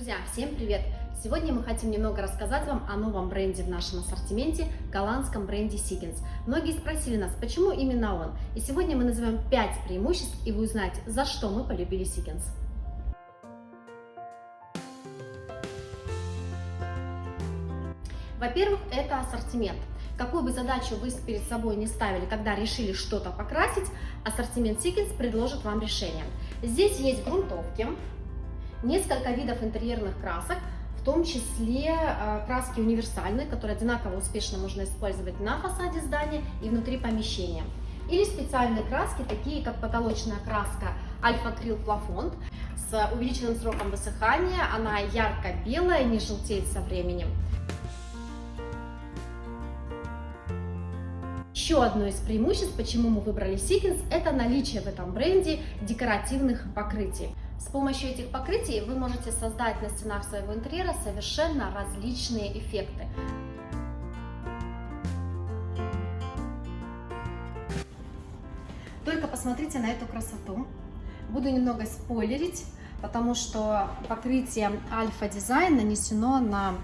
Друзья, всем привет! Сегодня мы хотим немного рассказать вам о новом бренде в нашем ассортименте, голландском бренде Seekins. Многие спросили нас, почему именно он. И сегодня мы назовем 5 преимуществ, и вы узнаете, за что мы полюбили Seekins. Во-первых, это ассортимент. Какую бы задачу вы перед собой не ставили, когда решили что-то покрасить, ассортимент Seekins предложит вам решение. Здесь есть грунтовки, несколько видов интерьерных красок, в том числе а, краски универсальные, которые одинаково успешно можно использовать на фасаде здания и внутри помещения. Или специальные краски, такие как потолочная краска Альфа Крил Плафонд с увеличенным сроком высыхания, она ярко-белая, не желтеет со временем. Еще одно из преимуществ, почему мы выбрали Seekins, это наличие в этом бренде декоративных покрытий. С помощью этих покрытий вы можете создать на стенах своего интерьера совершенно различные эффекты. Только посмотрите на эту красоту. Буду немного спойлерить, потому что покрытие Альфа Дизайн нанесено на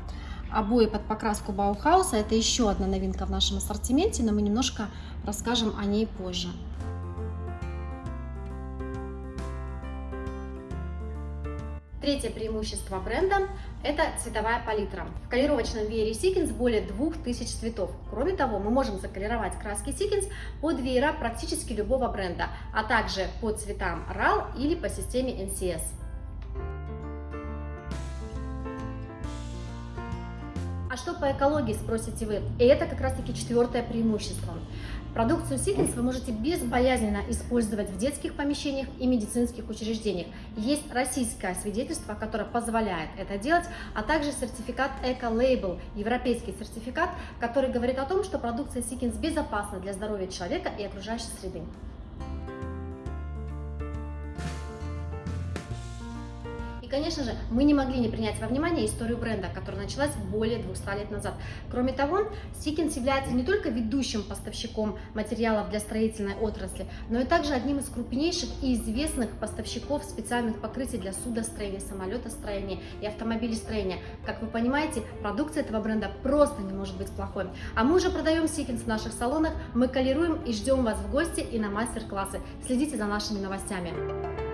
обои под покраску Баухауса. Это еще одна новинка в нашем ассортименте, но мы немножко расскажем о ней позже. Третье преимущество бренда – это цветовая палитра. В колировочном веере Seekins более 2000 цветов. Кроме того, мы можем заколеровать краски Seekins под веера практически любого бренда, а также по цветам RAL или по системе NCS. А что по экологии, спросите вы? И это как раз таки четвертое преимущество. Продукцию Seekins вы можете безбоязненно использовать в детских помещениях и медицинских учреждениях. Есть российское свидетельство, которое позволяет это делать, а также сертификат Eco-Label, европейский сертификат, который говорит о том, что продукция Seekins безопасна для здоровья человека и окружающей среды. И, конечно же, мы не могли не принять во внимание историю бренда, которая началась более 200 лет назад. Кроме того, Сикинс является не только ведущим поставщиком материалов для строительной отрасли, но и также одним из крупнейших и известных поставщиков специальных покрытий для судостроения, самолетостроения и автомобилестроения. Как вы понимаете, продукция этого бренда просто не может быть плохой. А мы уже продаем Сикинс в наших салонах, мы колируем и ждем вас в гости и на мастер-классы. Следите за нашими новостями.